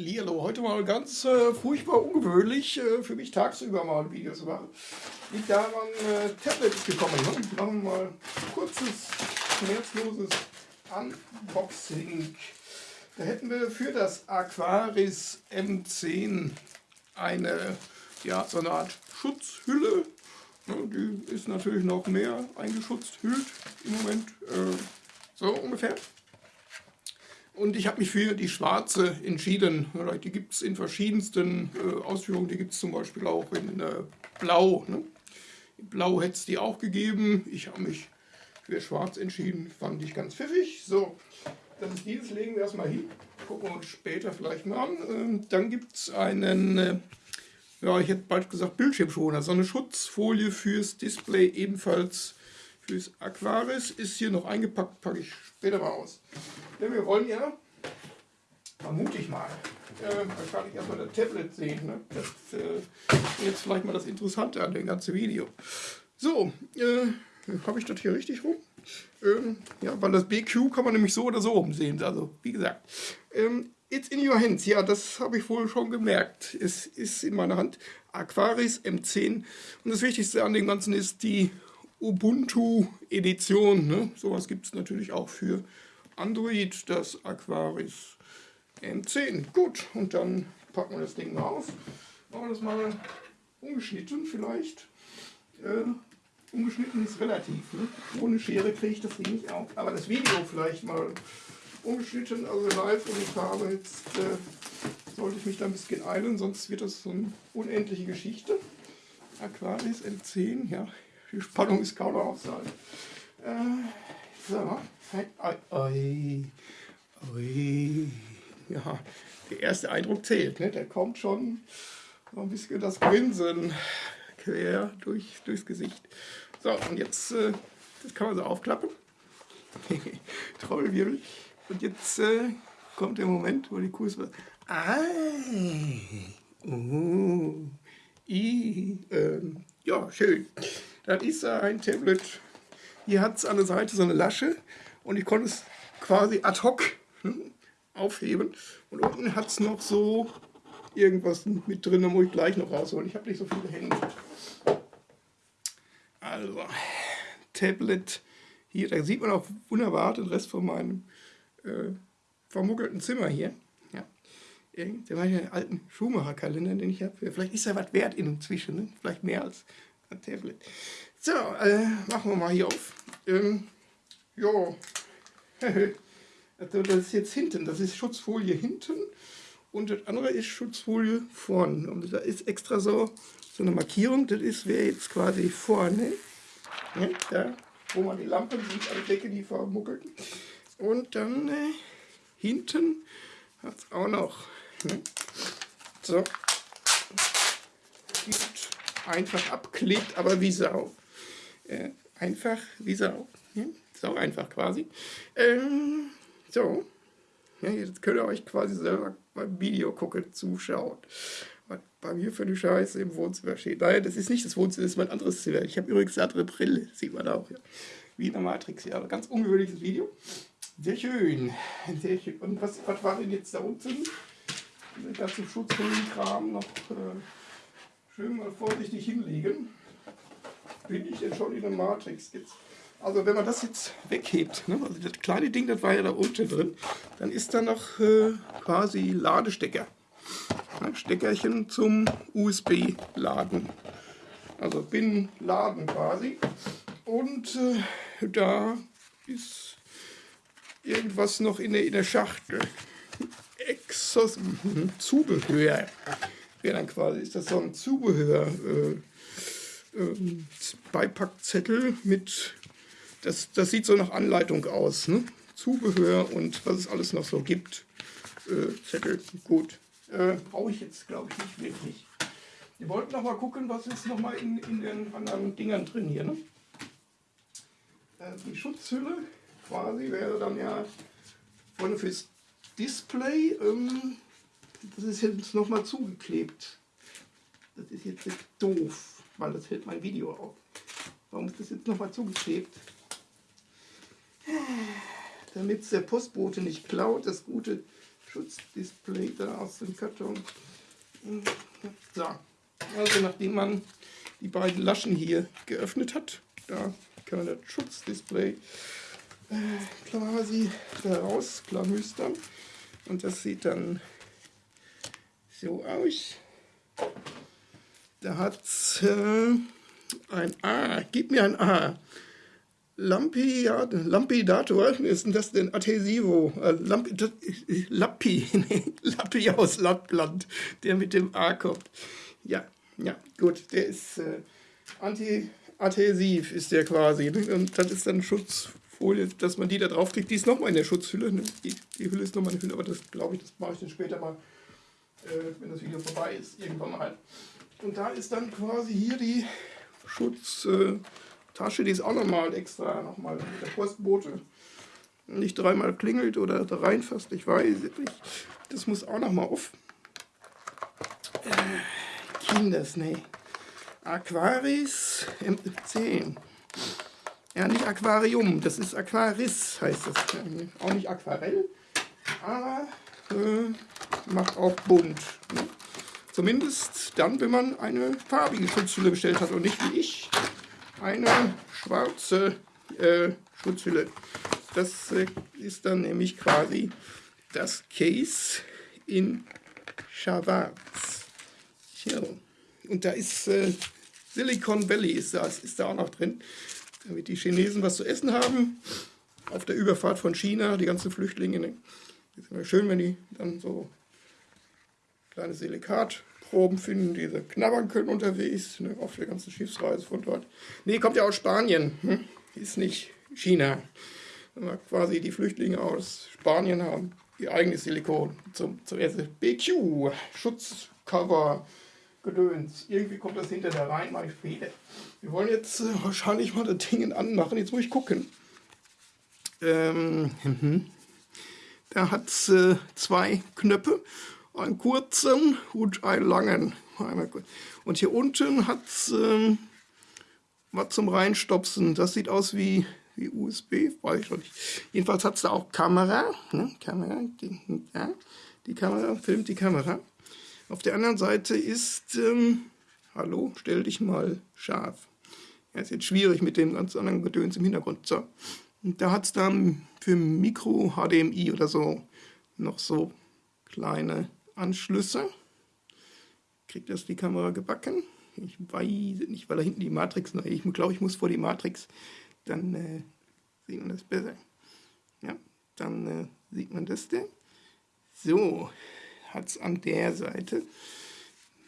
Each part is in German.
Lilo, heute mal ganz äh, furchtbar ungewöhnlich äh, für mich tagsüber mal Videos zu machen. Liegt daran, äh, Tablet ist gekommen. Ne? Machen wir mal ein kurzes, schmerzloses Unboxing. Da hätten wir für das Aquaris M10 eine, ja, so eine Art Schutzhülle. Ne? Die ist natürlich noch mehr eingeschutzt, hüllt im Moment. Äh, so ungefähr. Und ich habe mich für die schwarze entschieden. Die gibt es in verschiedensten äh, Ausführungen. Die gibt es zum Beispiel auch in äh, Blau. Ne? Blau hätte es die auch gegeben. Ich habe mich für schwarz entschieden. Fand ich ganz pfiffig. So, das ist dieses. Legen wir erstmal hin. Gucken wir uns später vielleicht mal an. Ähm, dann gibt es einen, äh, ja, ich hätte bald gesagt Bildschirmschoner. So eine Schutzfolie fürs Display ebenfalls fürs Aquaris. Ist hier noch eingepackt, packe ich später mal aus. Denn wir wollen ja, vermute ich mal, äh, wahrscheinlich erstmal das Tablet sehen. Ne? Das äh, ist jetzt vielleicht mal das Interessante an dem ganzen Video. So, äh, habe ich das hier richtig rum? Ähm, ja, weil das BQ kann man nämlich so oder so umsehen. Also, wie gesagt. Ähm, It's in your hands. Ja, das habe ich wohl schon gemerkt. Es ist in meiner Hand. Aquaris M10. Und das Wichtigste an dem Ganzen ist die Ubuntu-Edition. Ne? Sowas gibt es natürlich auch für Android, das Aquaris M10. Gut, und dann packen wir das Ding mal auf. Machen wir das mal umgeschnitten vielleicht. Äh, umgeschnitten ist relativ. Ne? Ohne Schere kriege ich das Ding nicht auf. Aber das Video vielleicht mal umgeschnitten, also live und in Farbe. Jetzt äh, sollte ich mich da ein bisschen eilen, sonst wird das so eine unendliche Geschichte. Aquaris M10, ja, die Spannung ist kaum noch auszuhalten. Äh, so, oi, oi, ja, der erste Eindruck zählt, ne? da kommt schon ein bisschen das Grinsen quer durch, durchs Gesicht. So, und jetzt, äh, das kann man so aufklappen. Trommelwirbel. Und jetzt äh, kommt der Moment, wo die Kuh ist. Ah, uh, i, äh, ja, schön. Das ist ein Tablet. Hier hat es an der Seite so eine Lasche und ich konnte es quasi ad hoc hm, aufheben. Und unten hat es noch so irgendwas mit drin, da muss ich gleich noch rausholen. Ich habe nicht so viele Hände. Also, Tablet hier, da sieht man auch wunderbar den Rest von meinem äh, vermuggelten Zimmer hier. Ja. Der war ja alten Schumacher-Kalender, den ich habe. Vielleicht ist er was wert inzwischen, ne? vielleicht mehr als ein Tablet. So, äh, machen wir mal hier auf. Ähm, jo. also das ist jetzt hinten, das ist Schutzfolie hinten und das andere ist Schutzfolie vorne. Und da ist extra so, so eine Markierung, das ist, wäre jetzt quasi vorne, ja, da, wo man die Lampen sieht, der Decke, die vermuckelten. Und dann äh, hinten hat es auch noch. Ne? So einfach abklebt, aber wie Sau. Äh, einfach wie Sau. Ja? Sau einfach quasi. Ähm, so. Ja, jetzt könnt ihr euch quasi selber beim Video gucken, zuschauen. Was bei mir für eine Scheiße im Wohnzimmer steht. Nein, das ist nicht das Wohnzimmer, das ist mein anderes Zimmer. Ich habe übrigens eine andere Brille, sieht man auch. Ja. Wie in der Matrix, ja. Ganz ungewöhnliches Video. Sehr schön. Sehr schön. Und was, was war denn jetzt da unten? Den ganzen Schutzhüllenkram noch. Äh, schön mal vorsichtig hinlegen. Bin ich denn schon in der Matrix jetzt? Also wenn man das jetzt weghebt, ne, also das kleine Ding, das war ja da unten drin, dann ist da noch äh, quasi Ladestecker. Ne, Steckerchen zum USB-Laden. Also bin Laden quasi. Und äh, da ist irgendwas noch in der, in der Schachtel. Exos mhm, Zubehör dann quasi, ist das so ein Zubehör, äh, äh, Beipackzettel mit, das, das sieht so nach Anleitung aus, ne? Zubehör und was es alles noch so gibt. Äh, Zettel, gut. Äh, Brauche ich jetzt, glaube ich, nicht wirklich. Wir wollten noch mal gucken, was ist noch mal in, in den anderen Dingern drin hier. Ne? Äh, die Schutzhülle quasi wäre dann ja vorne fürs Display. Ähm, das ist jetzt nochmal zugeklebt. Das ist jetzt doof, weil das hält mein Video auf. Warum ist das jetzt nochmal zugeklebt? Damit es der Postbote nicht klaut, das gute Schutzdisplay da aus dem Karton. So, also nachdem man die beiden Laschen hier geöffnet hat, da kann man das Schutzdisplay äh, quasi da rausklamüstern. Und das sieht dann so aus. Da hat es äh, ein A. Gib mir ein A. Lampi, ja, Lampidator, ist denn das denn? Adhesivo, äh, Lampi, das, Lappi, Lappi aus Lappland, der mit dem A kommt. Ja, ja, gut, der ist äh, anti-adhesiv, ist der quasi. Ne? Und das ist dann Schutzfolie, dass man die da drauf kriegt. Die ist nochmal in der Schutzhülle. Ne? Die, die Hülle ist nochmal eine Hülle, aber das glaube ich, das mache ich dann später mal, äh, wenn das Video vorbei ist, irgendwann mal. Und da ist dann quasi hier die Schutztasche, die ist auch nochmal extra, nochmal mit der Postbote. Nicht dreimal klingelt oder da reinfasst, ich weiß nicht. Das muss auch nochmal auf. Äh, Kinders, nee. Aquaris M10. Ja, nicht Aquarium, das ist Aquaris, heißt das. Auch nicht Aquarell, aber äh, macht auch bunt. Ne? Zumindest dann, wenn man eine farbige Schutzhülle bestellt hat und nicht wie ich eine schwarze äh, Schutzhülle. Das äh, ist dann nämlich quasi das Case in schwarz. So. Und da ist äh, Silicon Valley ist da, ist da auch noch drin, damit die Chinesen was zu essen haben. Auf der Überfahrt von China, die ganzen Flüchtlinge. Ne? Ist immer schön, wenn die dann so kleine Silikatproben finden, die sie knabbern können unterwegs, ne, auf der ganzen Schiffsreise von dort. Nee, kommt ja aus Spanien, hm? ist nicht China. Wenn quasi die Flüchtlinge aus Spanien haben ihr eigenes Silikon zum, zum. BQ, Schutzcover, Gedöns. Irgendwie kommt das hinter da rein, ich Fehler. Wir wollen jetzt äh, wahrscheinlich mal das Ding anmachen. Jetzt muss ich gucken. Ähm, mhm. da hat es äh, zwei Knöpfe einen kurzen und einen langen. Und hier unten hat es ähm, was zum Reinstopsen. Das sieht aus wie, wie USB, weiß ich noch nicht. Jedenfalls hat es da auch Kamera. Ne? Kamera die, ja, die Kamera filmt die Kamera. Auf der anderen Seite ist, ähm, hallo, stell dich mal scharf. Ja, ist jetzt schwierig mit dem ganz anderen Gedöns im Hintergrund. So. Und da hat es dann für Mikro HDMI oder so noch so kleine Anschlüsse. Kriegt das die Kamera gebacken? Ich weiß nicht, weil da hinten die Matrix noch Ich glaube, ich muss vor die Matrix. Dann äh, sieht man das besser. Ja, dann äh, sieht man das denn. So, hat es an der Seite.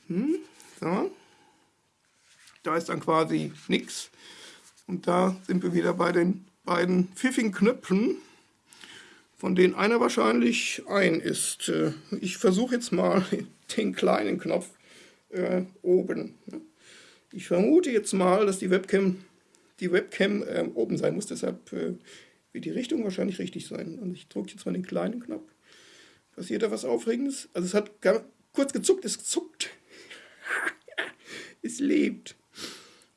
Hm, so. Da ist dann quasi nichts. Und da sind wir wieder bei den beiden pfiffigen Knöpfen von denen einer wahrscheinlich ein ist. Äh, ich versuche jetzt mal den kleinen Knopf äh, oben. Ich vermute jetzt mal, dass die Webcam, die Webcam äh, oben sein muss, deshalb äh, wird die Richtung wahrscheinlich richtig sein. Und ich drücke jetzt mal den kleinen Knopf. Passiert da was Aufregendes? Also es hat kurz gezuckt, es zuckt. es lebt.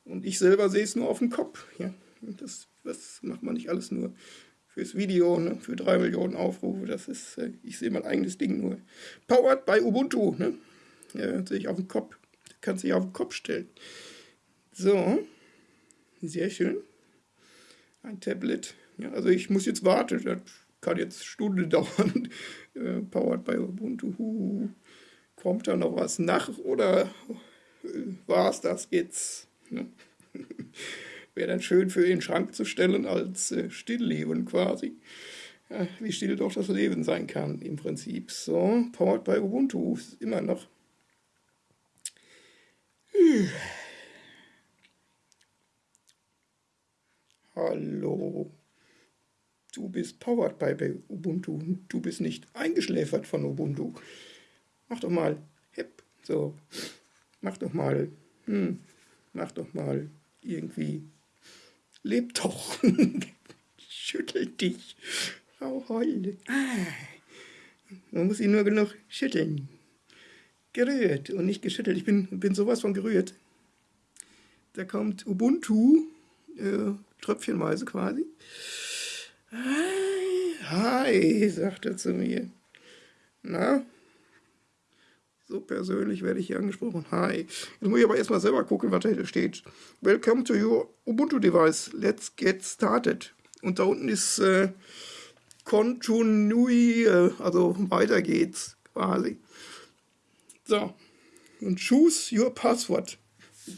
Und ich selber sehe es nur auf dem Kopf. Ja, das, das macht man nicht alles nur fürs Video, ne, für drei Millionen Aufrufe. Das ist, äh, ich sehe mein eigenes Ding nur. Powered bei Ubuntu, ne? Ja, sehe ich auf den Kopf. Kannst dich auf den Kopf stellen. So, sehr schön. Ein Tablet. Ja, also ich muss jetzt warten. Das kann jetzt Stunden dauern. Äh, powered bei Ubuntu. Huhu. Kommt da noch was nach oder äh, war es das jetzt? Ne? Wäre dann schön für den Schrank zu stellen als äh, Stillleben quasi. Ja, wie still doch das Leben sein kann im Prinzip. So, powered by Ubuntu immer noch. Hallo. Du bist powered by Ubuntu. Du bist nicht eingeschläfert von Ubuntu. Mach doch mal hip. So. Mach doch mal. Hm. Mach doch mal irgendwie Leb doch. Schüttel dich. Frau Heule. Ah. Man muss ihn nur genug schütteln. Gerührt und nicht geschüttelt. Ich bin, bin sowas von gerührt. Da kommt Ubuntu, äh, tröpfchenweise quasi. Hi, hi, sagt er zu mir. Na? So persönlich werde ich hier angesprochen. Hi. Jetzt muss ich aber erstmal selber gucken, was da steht. Welcome to your Ubuntu device. Let's get started. Und da unten ist äh, Continue, also weiter geht's quasi. So. Und choose your password.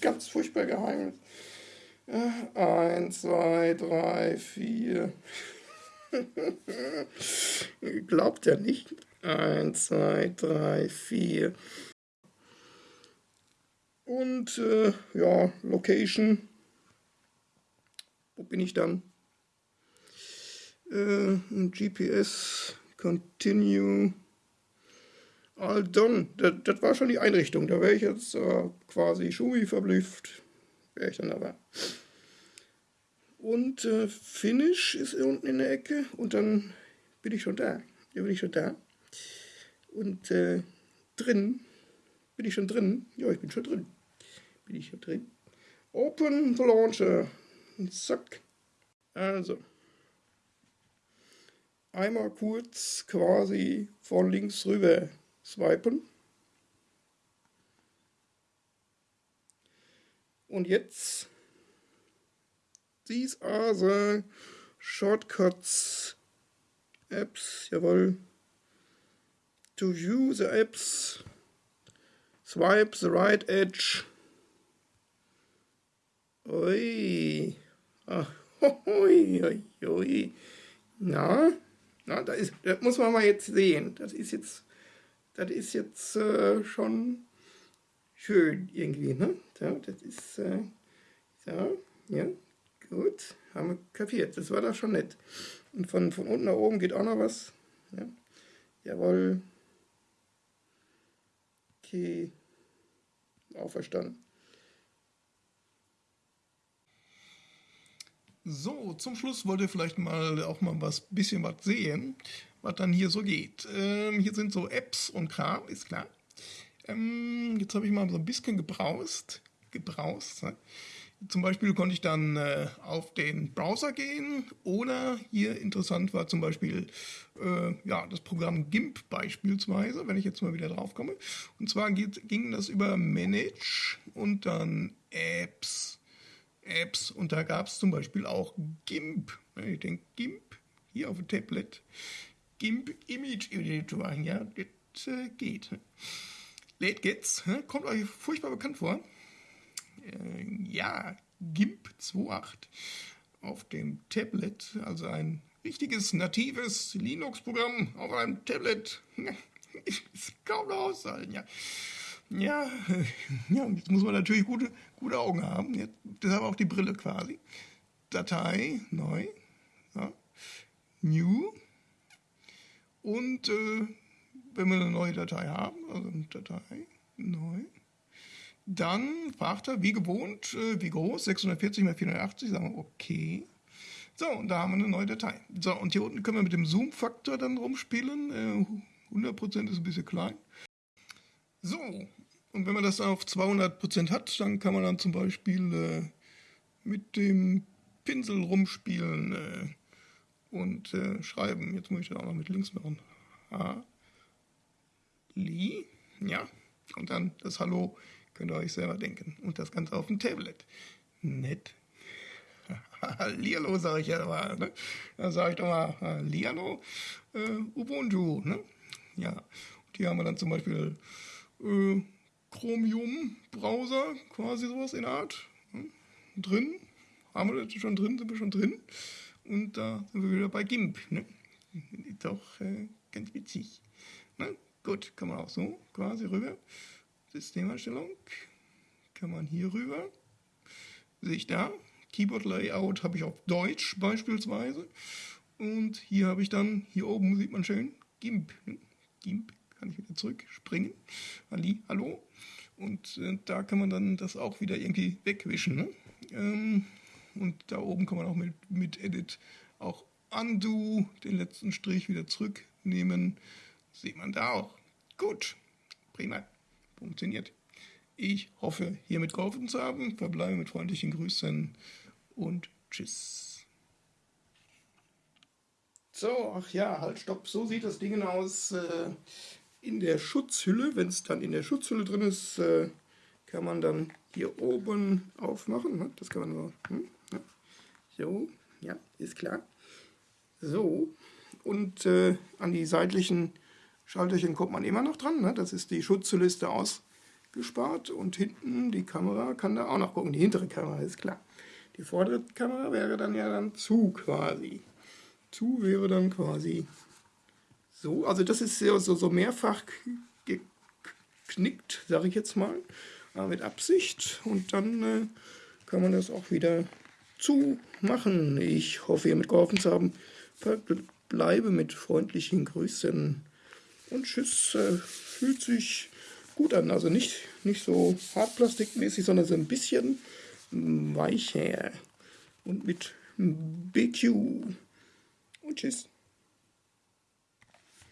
Ganz furchtbar geheim. Äh, eins, zwei, drei, vier. Glaubt er nicht. Eins, zwei, drei, vier. Und äh, ja, Location. Wo bin ich dann? Äh, GPS, Continue. All done. Das, das, war schon die Einrichtung. Da wäre ich jetzt äh, quasi Schumi verblüfft. Wäre ich dann aber. Und äh, Finish ist unten in der Ecke. Und dann bin ich schon da. Ja, bin ich schon da. Und äh, drin, bin ich schon drin? Ja, ich bin schon drin. Bin ich schon drin? Open the Launcher. Und zack. Also. Einmal kurz quasi von links rüber swipen. Und jetzt, these are the shortcuts apps, jawohl to view the apps, swipe the right edge. Ui. Ach, ui, ui. Na, na da ist, das muss man mal jetzt sehen. Das ist jetzt, das ist jetzt äh, schon schön irgendwie, ne? So, das ist, äh, so, ja, gut, haben wir kapiert. Das war doch schon nett. Und von, von unten nach oben geht auch noch was. Ja. Jawohl. Okay. Auferstanden. So, zum Schluss wollt ihr vielleicht mal auch mal was bisschen was sehen, was dann hier so geht. Ähm, hier sind so Apps und Kram, ist klar. Ähm, jetzt habe ich mal so ein bisschen gebraust. Gebraust. Ne? Zum Beispiel konnte ich dann äh, auf den Browser gehen oder hier interessant war zum Beispiel äh, ja, das Programm GIMP beispielsweise, wenn ich jetzt mal wieder drauf komme. Und zwar geht, ging das über Manage und dann Apps. Apps und da gab es zum Beispiel auch GIMP. Ich denke, GIMP hier auf dem Tablet. GIMP Image Editor, ja, das äh, geht. Late Gets, kommt euch furchtbar bekannt vor äh, ja, GIMP 2.8 auf dem Tablet, also ein richtiges natives Linux-Programm auf einem Tablet. Ist kaum noch auszuhalten, ja. Ja, ja, jetzt muss man natürlich gute, gute Augen haben. Jetzt, deshalb auch die Brille quasi. Datei, neu. Ja. New. Und äh, wenn wir eine neue Datei haben, also Datei, neu, dann fragt er, wie gewohnt, äh, wie groß, 640 mal 480, sagen wir, okay. So, und da haben wir eine neue Datei. So, und hier unten können wir mit dem Zoom-Faktor dann rumspielen. Äh, 100% ist ein bisschen klein. So, und wenn man das auf 200% hat, dann kann man dann zum Beispiel äh, mit dem Pinsel rumspielen äh, und äh, schreiben. Jetzt muss ich das auch noch mit links machen. Ha. Li. Ja. Und dann das Hallo Könnt ihr euch selber denken. Und das Ganze auf dem Tablet. Nett. Hallihallo, sage ich ja mal. Ne? Da sage ich doch mal Hallihallo, äh, Ubuntu. Ne? Ja, und hier haben wir dann zum Beispiel äh, Chromium-Browser, quasi sowas in Art. Ne? Drin. Haben wir das schon drin? Sind wir schon drin? Und da sind wir wieder bei GIMP. Ne? Ist doch äh, ganz witzig. Ne? Gut, kann man auch so quasi rüber. Systemerstellung kann man hier rüber. Sehe ich da. Keyboard Layout habe ich auf Deutsch beispielsweise. Und hier habe ich dann, hier oben sieht man schön, GIMP. GIMP kann ich wieder zurückspringen. Ali, hallo. Und äh, da kann man dann das auch wieder irgendwie wegwischen. Ne? Ähm, und da oben kann man auch mit, mit Edit auch Undo den letzten Strich wieder zurücknehmen. Sieht man da auch. Gut, prima funktioniert. Ich hoffe, hiermit geholfen zu haben. Verbleibe mit freundlichen Grüßen und tschüss. So, ach ja, halt, stopp, so sieht das Ding aus. Äh, in der Schutzhülle, wenn es dann in der Schutzhülle drin ist, äh, kann man dann hier oben aufmachen. Das kann man so. Hm? Ja. So, ja, ist klar. So, und äh, an die seitlichen Schalterchen kommt man immer noch dran. Ne? Das ist die Schutzhülle ist da ausgespart und hinten die Kamera kann da auch noch gucken. Die hintere Kamera ist klar. Die vordere Kamera wäre dann ja dann zu quasi. Zu wäre dann quasi so. Also das ist so, so, mehrfach geknickt, sage ich jetzt mal, mit Absicht. Und dann äh, kann man das auch wieder zumachen. Ich hoffe, ihr mitgeholfen zu haben. Bleibe mit freundlichen Grüßen. Und Tschüss, äh, fühlt sich gut an. Also nicht, nicht so hartplastikmäßig, sondern so ein bisschen weicher und mit BQ. Und tschüss.